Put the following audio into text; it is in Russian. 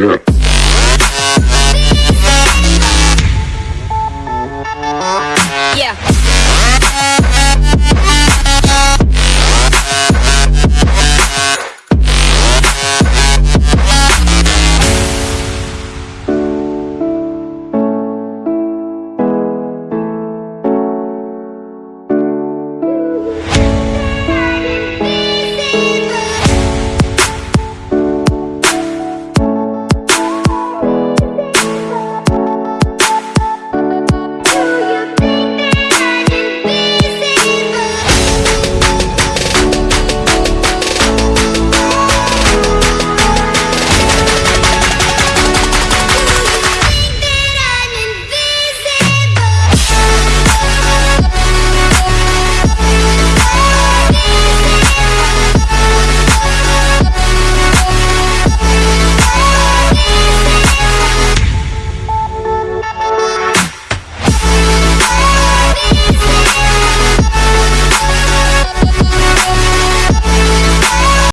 Yeah.